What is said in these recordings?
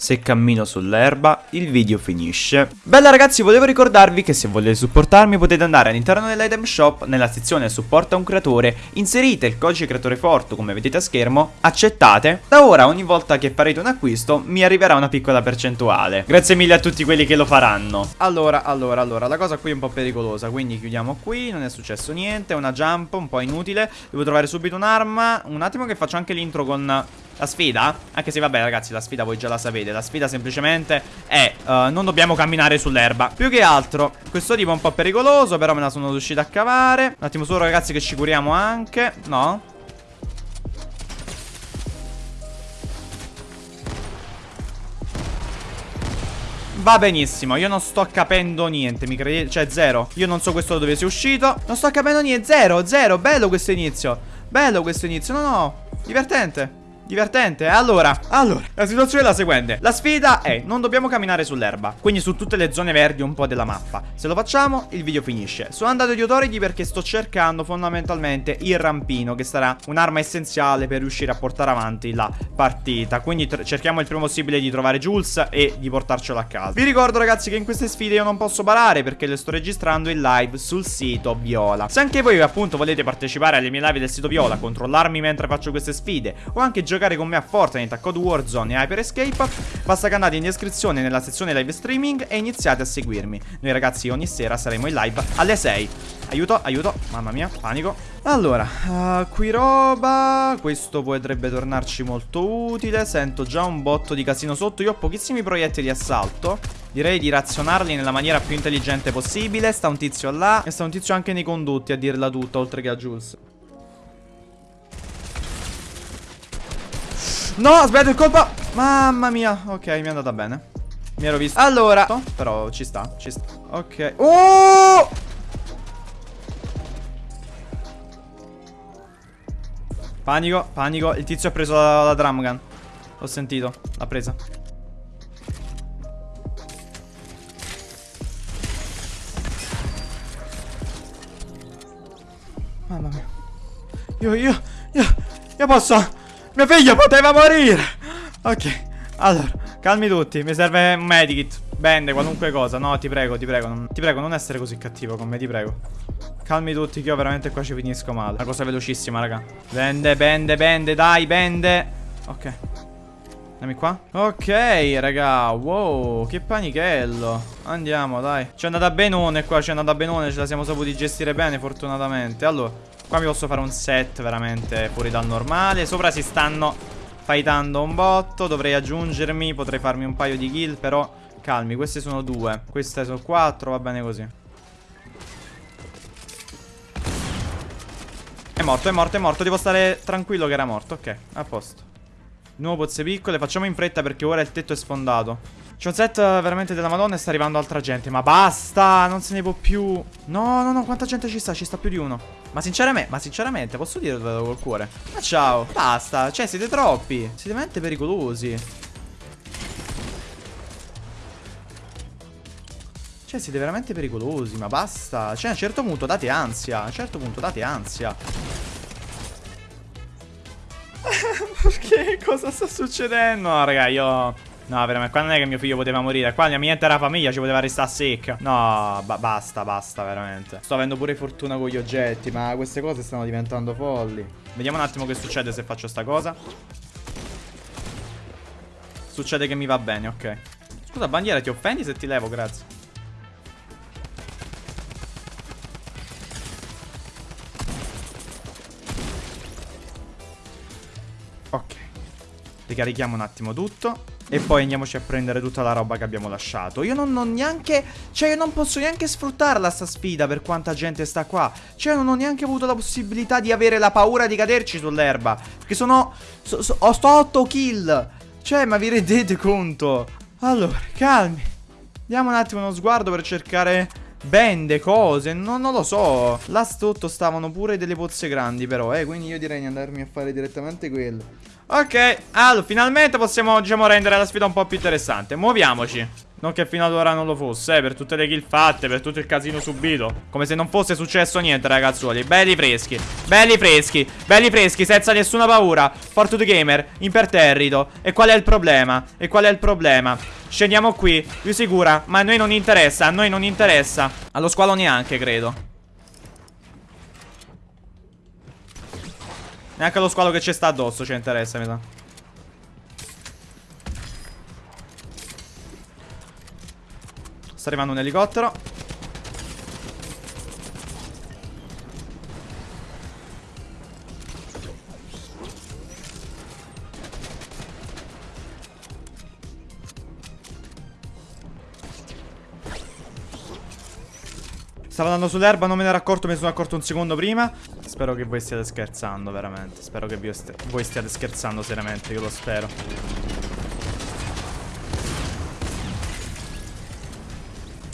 Se cammino sull'erba, il video finisce. Bella ragazzi, volevo ricordarvi che se volete supportarmi potete andare all'interno dell'item shop, nella sezione supporta un creatore, inserite il codice creatore forte come vedete a schermo, accettate. Da ora ogni volta che farete un acquisto mi arriverà una piccola percentuale. Grazie mille a tutti quelli che lo faranno. Allora, allora, allora, la cosa qui è un po' pericolosa, quindi chiudiamo qui, non è successo niente, una jump un po' inutile. Devo trovare subito un'arma. Un attimo che faccio anche l'intro con la sfida, anche se vabbè ragazzi la sfida voi già la sapete La sfida semplicemente è uh, non dobbiamo camminare sull'erba Più che altro questo tipo è un po' pericoloso però me la sono riuscita a cavare Un attimo solo ragazzi che ci curiamo anche No? Va benissimo, io non sto capendo niente, mi credete? Cioè, zero. Io non so questo dove sia uscito. Non sto capendo niente, zero, zero. Bello questo inizio. Bello questo inizio, no, no. Divertente. Divertente, allora, allora, la situazione è la seguente. La sfida è, non dobbiamo camminare sull'erba. Quindi su tutte le zone verdi un po' della mappa. Se lo facciamo, il video finisce. Sono andato di Authority perché sto cercando fondamentalmente il rampino Che sarà un'arma essenziale per riuscire a portare avanti la partita. Quindi cerchiamo il prima possibile di trovare Jules e di portarcelo a casa. Vi ricordo ragazzi che in queste sfide io non posso parare Perché le sto registrando in live sul sito Viola. Se anche voi appunto volete partecipare alle mie live del sito Viola Controllarmi mentre faccio queste sfide O anche giocare giocare con me a Fortnite, a Code Warzone e Hyper Escape, basta che andate in descrizione nella sezione live streaming e iniziate a seguirmi. Noi ragazzi ogni sera saremo in live alle 6. Aiuto, aiuto, mamma mia, panico. Allora, uh, qui roba, questo potrebbe tornarci molto utile, sento già un botto di casino sotto, io ho pochissimi proiettili di assalto. Direi di razionarli nella maniera più intelligente possibile Sta un tizio là E sta un tizio anche nei condotti a dirla tutta Oltre che a Jules No, aspetta il colpo. Mamma mia. Ok, mi è andata bene. Mi ero visto. Allora. Però ci sta, ci sta. Ok. Oh! Panico, panico. Il tizio ha preso la, la drum gun Ho sentito, l'ha presa. Mamma mia. Io, io, io Io posso mia figlia poteva morire! Ok Allora Calmi tutti Mi serve un medikit Bende qualunque cosa. No ti prego ti prego non, Ti prego non essere così cattivo con me Ti prego. Calmi tutti che io veramente qua ci finisco male. Una cosa velocissima raga. Bende bende bende Dai bende Ok. Dammi qua. Ok raga Wow Che panichello Andiamo dai. Ci è andata benone qua Ci è andata benone Ce la siamo saputi gestire bene fortunatamente. Allora Qua mi posso fare un set veramente fuori dal normale. Sopra si stanno fightando un botto. Dovrei aggiungermi Potrei farmi un paio di kill Però calmi Queste sono due. Queste sono quattro Va bene così. È morto, è morto, è morto. Devo stare tranquillo che era morto Ok, a posto. Nuovo pozze piccole Facciamo in fretta perché ora il tetto è sfondato c'è un set veramente della madonna e sta arrivando altra gente Ma basta, non se ne può più No, no, no, quanta gente ci sta? Ci sta più di uno Ma sinceramente, ma sinceramente, posso dire dove vado col cuore? Ma ciao, basta, cioè siete troppi Siete veramente pericolosi Cioè siete veramente pericolosi, ma basta Cioè a un certo punto date ansia A un certo punto date ansia Perché? Cosa sta succedendo? No, raga, io... No, veramente, qua non è che mio figlio poteva morire. Qua la mia intera famiglia ci poteva restare secca. No, ba basta, basta, veramente. Sto avendo pure fortuna con gli oggetti, ma queste cose stanno diventando folli. Vediamo un attimo che succede se faccio sta cosa. Succede che mi va bene, ok. Scusa, bandiera, ti offendi se ti levo? Grazie. Ok. Ricarichiamo un attimo tutto. E poi andiamoci a prendere tutta la roba che abbiamo lasciato. Io non ho neanche Cioè io non posso neanche sfruttarla sta sfida Per quanta gente sta qua. Cioè non ho neanche avuto la possibilità di avere la paura di caderci sull'erba. Perché sono so, so, Ho sto 8 kill. Cioè ma vi rendete conto? Allora calmi. Diamo un attimo uno sguardo per cercare Bende, cose, no, non lo so. Là sotto stavano pure delle pozze grandi però eh. Quindi io direi di andarmi a fare direttamente quello Ok, allora finalmente possiamo diciamo rendere la sfida un po' più interessante Muoviamoci Non che fino ad ora non lo fosse, eh, per tutte le kill fatte, per tutto il casino subito. Come se non fosse successo niente, ragazzuoli. Belli freschi, belli freschi, belli freschi, senza nessuna paura. Fortune Gamer, imperterrito. E qual è il problema? E qual è il problema? Scendiamo qui, più sicura, ma a noi non interessa, a noi non interessa. Allo squalo neanche, credo. Neanche allo squalo che ci sta addosso ci interessa, mi sa. Sta arrivando un elicottero Stava andando sull'erba, non me ne ero accorto, ne sono accorto un secondo prima Spero che voi stiate scherzando, veramente. Spero che voi stiate scherzando seriamente, io lo spero.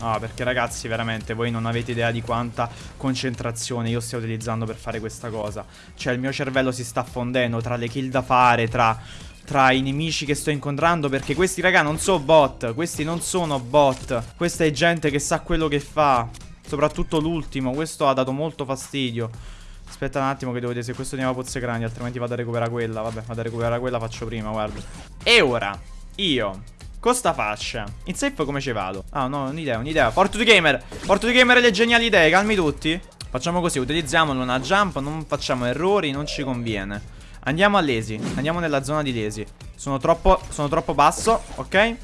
Ah, perché ragazzi, veramente, voi non avete idea di quanta concentrazione io stia utilizzando per fare questa cosa. Cioè, il mio cervello si sta fondendo tra le kill da fare, tra tra i nemici che sto incontrando Perché questi raga non sono bot. Questi non sono bot. Questa è gente che sa quello che fa. Soprattutto l'ultimo Questo ha dato molto fastidio Aspetta un attimo che devo vedere se questo tiene pozze grandi Altrimenti vado a recuperare quella Vabbè vado a recuperare quella faccio prima guarda E ora Io con sta faccia. In safe come ci vado? Ah, no, un'idea, un'idea. Porto di gamer. Porto di gamer le geniali idee, calmi tutti. Facciamo così, utilizziamolo una jump, non facciamo errori, non ci conviene. Andiamo a Lesi, andiamo nella zona di Lesi. Sono troppo, sono troppo basso, ok?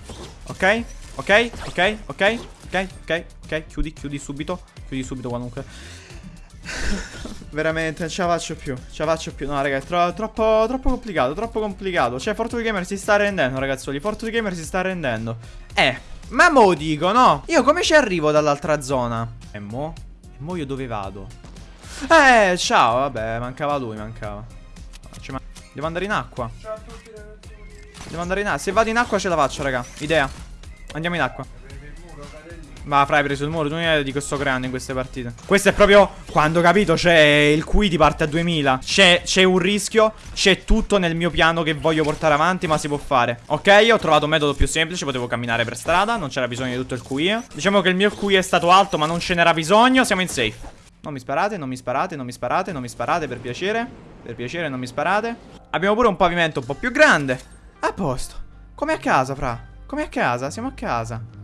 Ok? Ok? Ok? Ok? Ok? Ok? Ok? Chiudi, chiudi subito. Chiudi subito qualunque. Veramente, non ce la faccio più. Ce la faccio più. No, ragazzi, tro troppo, troppo complicato. Troppo complicato. Cioè, Fortune Gamer si sta rendendo, ragazzoli. Fortune Gamer si sta rendendo. Eh, ma mo dico, no? Io come ci arrivo dall'altra zona? E mo? E mo io dove vado? Eh, ciao, vabbè, mancava lui, mancava. Devo andare in acqua. Devo andare in acqua. Se vado in acqua ce la faccio, raga. Idea. Andiamo in acqua. Ma fra hai preso il muro, tu hai di che sto creando in queste partite. Questo è proprio quando capito c'è il qui ti parte a 2000. C'è un rischio, c'è tutto nel mio piano che voglio portare avanti, ma si può fare. Ok, ho trovato un metodo più semplice, potevo camminare per strada, non c'era bisogno di tutto il QI. Diciamo che il mio QI è stato alto, ma non ce n'era bisogno, siamo in safe. Non mi sparate, non mi sparate, non mi sparate, non mi sparate, per piacere. Per piacere, non mi sparate. Abbiamo pure un pavimento un po' più grande. A posto. Come a casa, fra. Come a casa, siamo a casa.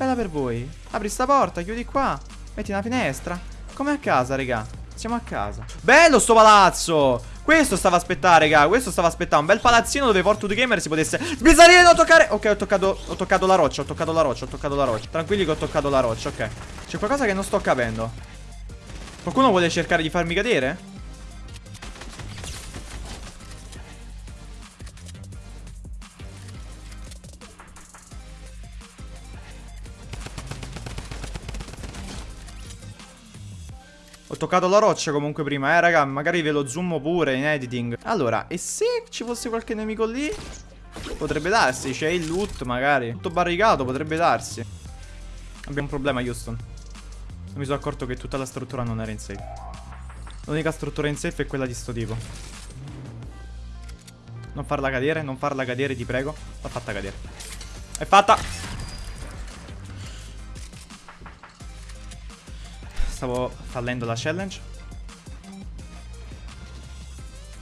Bella per voi. Apri sta porta, chiudi qua. Metti una finestra. Come a casa, raga. Siamo a casa. Bello sto palazzo. Questo stava a aspettare, raga. Questo stava a aspettare. Un bel palazzino dove Porto di Gamer si potesse. Bisogna non toccare. Ok, ho toccato. Ho toccato la roccia. Ho toccato la roccia. Ho toccato la roccia. Tranquilli che ho toccato la roccia. Ok. C'è qualcosa che non sto capendo. Qualcuno vuole cercare di farmi cadere? Toccato la roccia comunque prima, eh raga Magari ve lo zoom pure in editing. Allora, e se ci fosse qualche nemico lì? Potrebbe darsi, c'è il loot magari. Tutto barricato, potrebbe darsi. Abbiamo un problema Houston. Non mi sono accorto che tutta la struttura non era in safe. L'unica struttura in safe è quella di sto tipo. Non farla cadere, non farla cadere, ti prego. L'ha fatta cadere. È fatta stavo fallendo la challenge.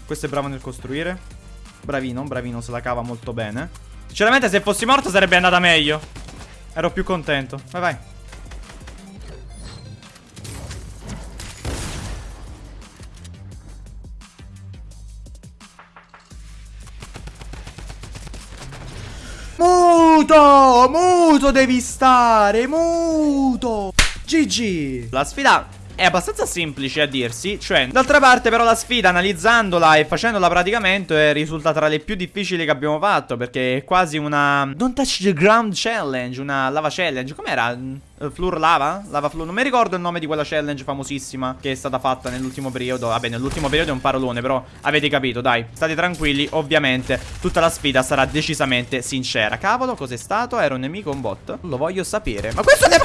Questo è bravo nel costruire. Bravino, bravino, se la cava molto bene. Sinceramente se fossi morto sarebbe andata meglio. Ero più contento. Vai, vai. Muto! Muto devi stare! Muto! GG La sfida è abbastanza semplice a dirsi, cioè D'altra parte però la sfida analizzandola e facendola praticamente risulta tra le più difficili che abbiamo fatto Perché è quasi una Don't touch the ground challenge, una lava challenge Com'era? Uh, Flur lava? Lava flur Non mi ricordo il nome di quella challenge famosissima che è stata fatta nell'ultimo periodo Vabbè nell'ultimo periodo è un parolone però avete capito dai State tranquilli ovviamente tutta la sfida sarà decisamente sincera Cavolo cos'è stato? Era un nemico un bot? Lo voglio sapere Ma questo è...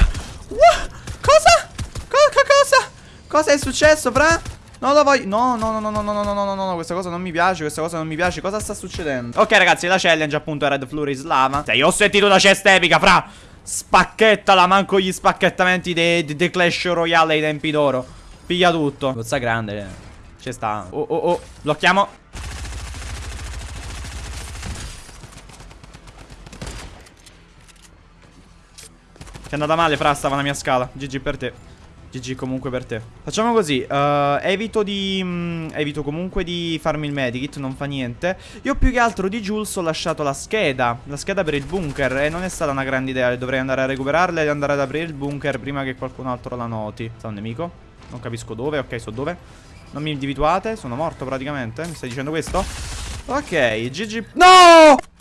What? Cosa è successo, fra? Non lo voglio No, no, no, no, no, no, no, no, no, no Questa cosa non mi piace Questa cosa non mi piace Cosa sta succedendo? Ok, ragazzi La challenge appunto è Red Flurry Slava Cioè, io ho sentito la cesta epica, fra Spacchettala, manco gli spacchettamenti dei de Clash Royale ai tempi d'oro. Piglia tutto. Gozza grande. eh. Ci sta. Oh, oh, oh. Blocchiamo. Ti è andata male, Fra, stava la mia scala. GG per te. GG comunque per te. Facciamo così. eh, evito di. mm, evito comunque di farmi il medikit. Non fa niente. Io più che altro di Jules ho lasciato la scheda. La scheda per il bunker. E non è stata una grande idea. Dovrei andare a recuperarla e andare ad aprire il bunker prima che qualcun altro la noti. Sta un nemico? Non capisco dove. Ok, so dove. Non mi individuate. Sono morto praticamente. Mi stai dicendo questo? Ok, GG. No!